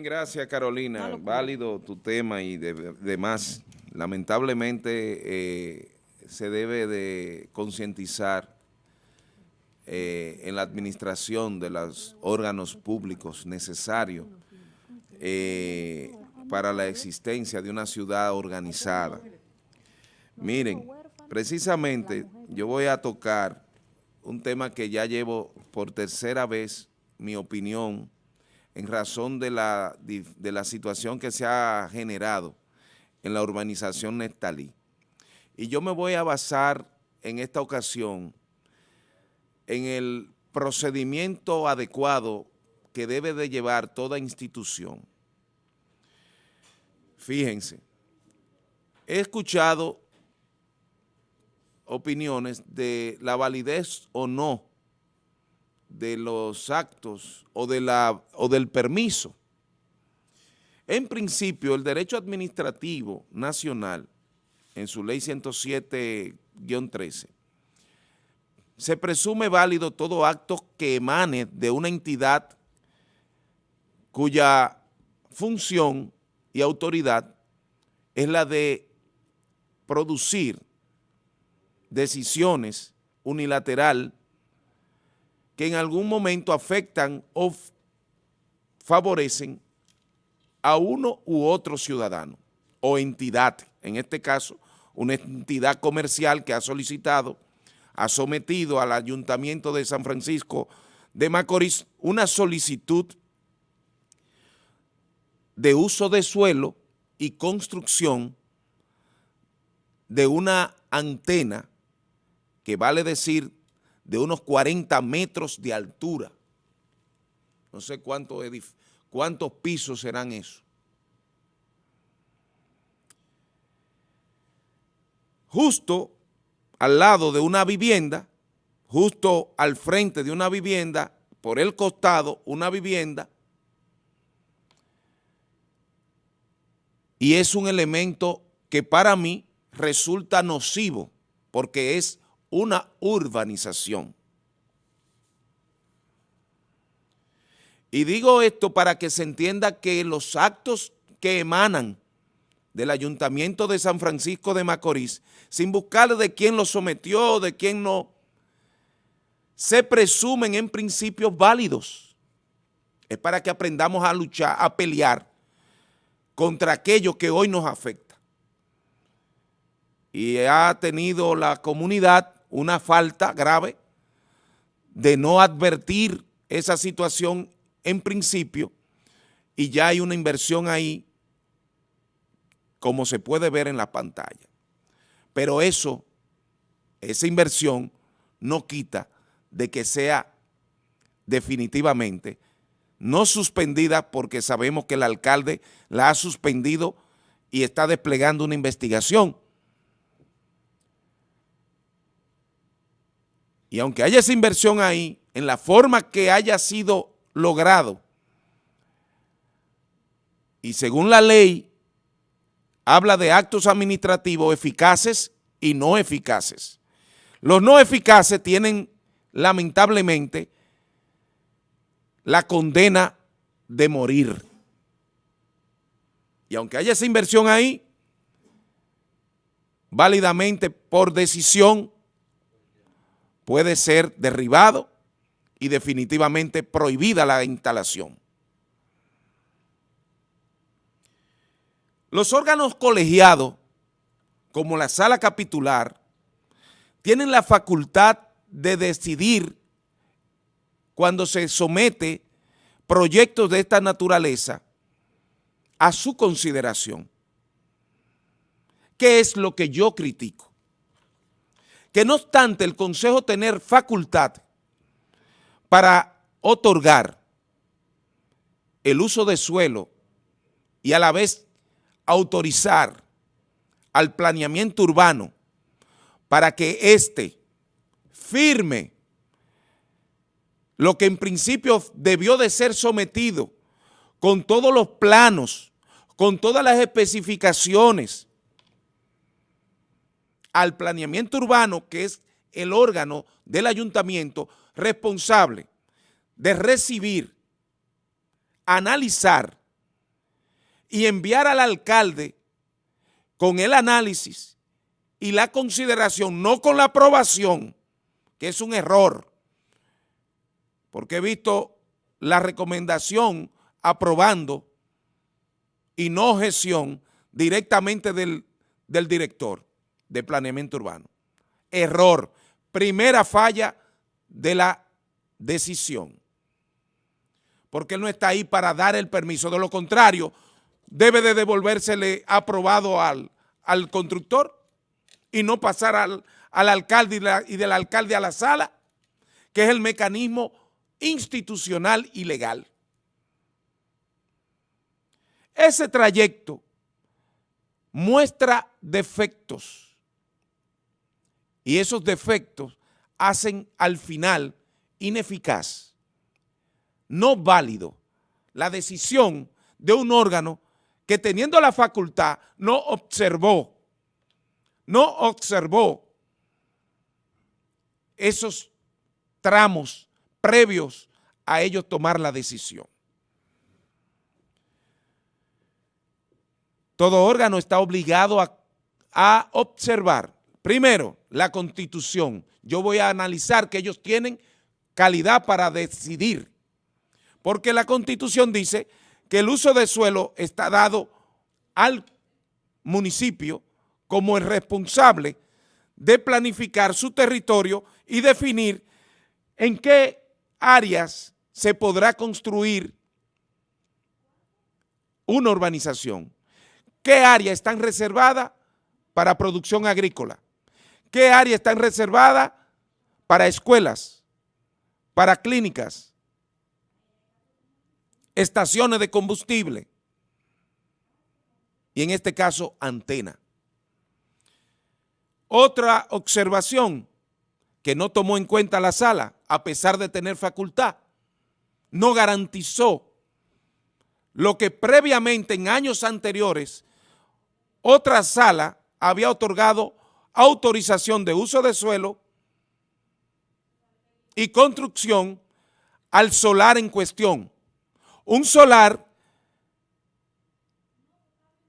Bien, gracias Carolina. Válido tu tema y demás. Lamentablemente eh, se debe de concientizar eh, en la administración de los órganos públicos necesarios eh, para la existencia de una ciudad organizada. Miren, precisamente yo voy a tocar un tema que ya llevo por tercera vez mi opinión en razón de la, de la situación que se ha generado en la urbanización Nestalí. Y yo me voy a basar en esta ocasión en el procedimiento adecuado que debe de llevar toda institución. Fíjense, he escuchado opiniones de la validez o no de los actos o, de la, o del permiso. En principio, el derecho administrativo nacional, en su ley 107-13, se presume válido todo acto que emane de una entidad cuya función y autoridad es la de producir decisiones unilateral que en algún momento afectan o favorecen a uno u otro ciudadano o entidad, en este caso una entidad comercial que ha solicitado, ha sometido al Ayuntamiento de San Francisco de Macorís una solicitud de uso de suelo y construcción de una antena que vale decir de unos 40 metros de altura. No sé cuántos, cuántos pisos serán eso. Justo al lado de una vivienda, justo al frente de una vivienda, por el costado, una vivienda, y es un elemento que para mí resulta nocivo, porque es una urbanización. Y digo esto para que se entienda que los actos que emanan del Ayuntamiento de San Francisco de Macorís, sin buscar de quién los sometió, de quién no, se presumen en principios válidos. Es para que aprendamos a luchar, a pelear contra aquello que hoy nos afecta. Y ha tenido la comunidad una falta grave de no advertir esa situación en principio y ya hay una inversión ahí como se puede ver en la pantalla. Pero eso, esa inversión no quita de que sea definitivamente no suspendida porque sabemos que el alcalde la ha suspendido y está desplegando una investigación. Y aunque haya esa inversión ahí, en la forma que haya sido logrado, y según la ley, habla de actos administrativos eficaces y no eficaces. Los no eficaces tienen, lamentablemente, la condena de morir. Y aunque haya esa inversión ahí, válidamente por decisión puede ser derribado y definitivamente prohibida la instalación. Los órganos colegiados, como la sala capitular, tienen la facultad de decidir cuando se somete proyectos de esta naturaleza a su consideración. ¿Qué es lo que yo critico? Que no obstante el Consejo tener facultad para otorgar el uso de suelo y a la vez autorizar al planeamiento urbano para que éste firme lo que en principio debió de ser sometido con todos los planos, con todas las especificaciones, al planeamiento urbano, que es el órgano del ayuntamiento responsable de recibir, analizar y enviar al alcalde con el análisis y la consideración, no con la aprobación, que es un error, porque he visto la recomendación aprobando y no gestión directamente del, del director de planeamiento urbano. Error. Primera falla de la decisión. Porque él no está ahí para dar el permiso. De lo contrario, debe de devolvérsele aprobado al, al constructor y no pasar al, al alcalde y, y del alcalde a la sala, que es el mecanismo institucional y legal. Ese trayecto muestra defectos y esos defectos hacen al final ineficaz, no válido, la decisión de un órgano que teniendo la facultad no observó, no observó esos tramos previos a ellos tomar la decisión. Todo órgano está obligado a, a, observar, primero, la Constitución. Yo voy a analizar que ellos tienen calidad para decidir, porque la Constitución dice que el uso de suelo está dado al municipio como el responsable de planificar su territorio y definir en qué áreas se podrá construir una urbanización. ¿Qué áreas están reservadas para producción agrícola? ¿Qué áreas están reservadas para escuelas, para clínicas, estaciones de combustible y en este caso antena? Otra observación que no tomó en cuenta la sala, a pesar de tener facultad, no garantizó lo que previamente en años anteriores otra sala había otorgado autorización de uso de suelo y construcción al solar en cuestión. Un solar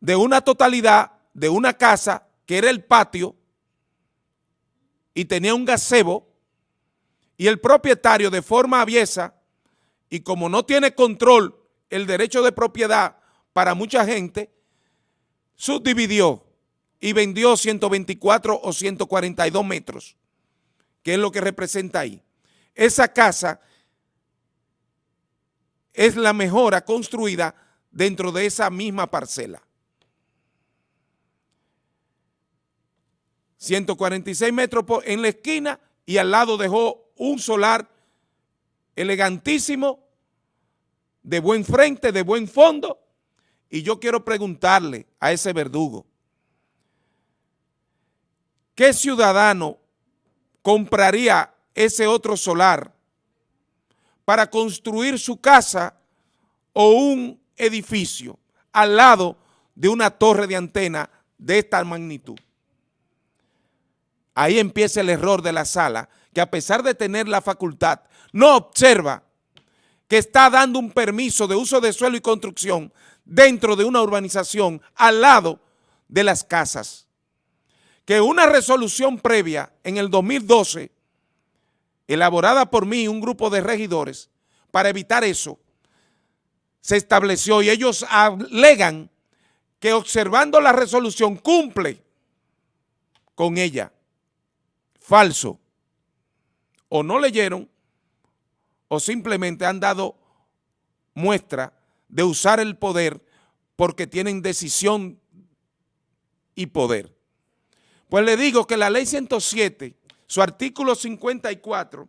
de una totalidad de una casa que era el patio y tenía un gazebo y el propietario de forma aviesa y como no tiene control el derecho de propiedad para mucha gente, subdividió y vendió 124 o 142 metros, que es lo que representa ahí. Esa casa es la mejora construida dentro de esa misma parcela. 146 metros en la esquina y al lado dejó un solar elegantísimo, de buen frente, de buen fondo, y yo quiero preguntarle a ese verdugo, ¿qué ciudadano compraría ese otro solar para construir su casa o un edificio al lado de una torre de antena de esta magnitud? Ahí empieza el error de la sala, que a pesar de tener la facultad, no observa que está dando un permiso de uso de suelo y construcción dentro de una urbanización al lado de las casas. Que una resolución previa en el 2012, elaborada por mí y un grupo de regidores, para evitar eso, se estableció y ellos alegan que observando la resolución cumple con ella falso. O no leyeron o simplemente han dado muestra de usar el poder porque tienen decisión y poder. Pues le digo que la ley 107, su artículo 54,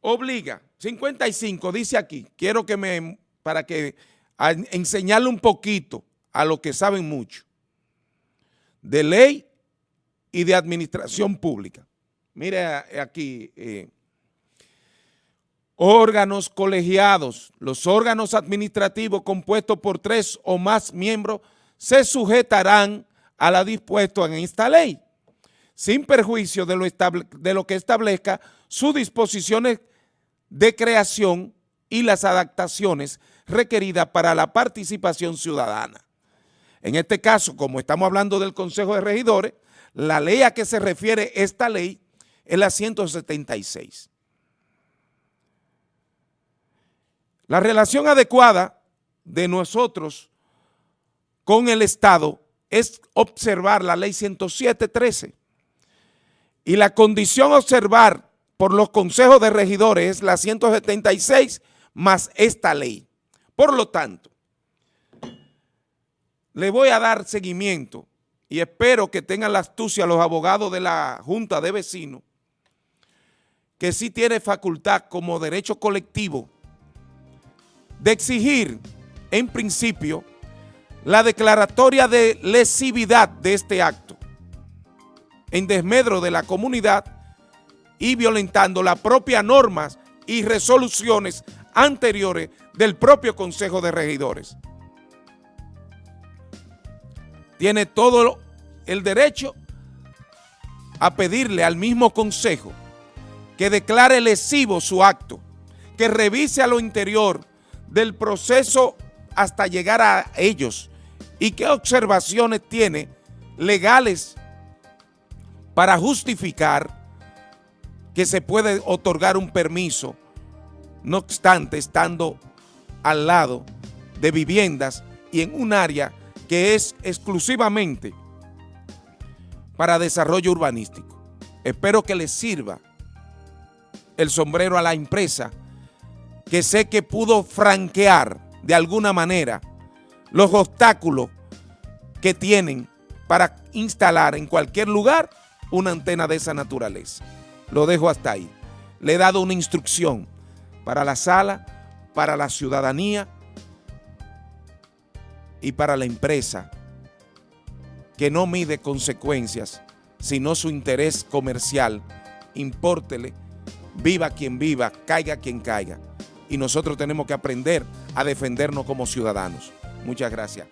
obliga, 55 dice aquí, quiero que me, para que enseñarle un poquito a los que saben mucho, de ley y de administración pública. Mire aquí, eh, órganos colegiados, los órganos administrativos compuestos por tres o más miembros se sujetarán a la dispuesto en esta ley, sin perjuicio de lo, de lo que establezca sus disposiciones de creación y las adaptaciones requeridas para la participación ciudadana. En este caso, como estamos hablando del Consejo de Regidores, la ley a que se refiere esta ley es la 176. La relación adecuada de nosotros con el Estado es observar la ley 107.13 y la condición observar por los consejos de regidores es la 176 más esta ley. Por lo tanto, le voy a dar seguimiento y espero que tengan la astucia los abogados de la Junta de Vecinos, que sí tiene facultad como derecho colectivo de exigir, en principio, la declaratoria de lesividad de este acto en desmedro de la comunidad y violentando las propias normas y resoluciones anteriores del propio Consejo de Regidores. Tiene todo el derecho a pedirle al mismo Consejo que declare lesivo su acto, que revise a lo interior del proceso hasta llegar a ellos y qué observaciones tiene legales para justificar que se puede otorgar un permiso, no obstante estando al lado de viviendas y en un área que es exclusivamente para desarrollo urbanístico. Espero que les sirva el sombrero a la empresa que sé que pudo franquear de alguna manera los obstáculos que tienen para instalar en cualquier lugar una antena de esa naturaleza. Lo dejo hasta ahí. Le he dado una instrucción para la sala, para la ciudadanía y para la empresa que no mide consecuencias, sino su interés comercial. Impórtele, viva quien viva, caiga quien caiga. Y nosotros tenemos que aprender a defendernos como ciudadanos. Muchas gracias.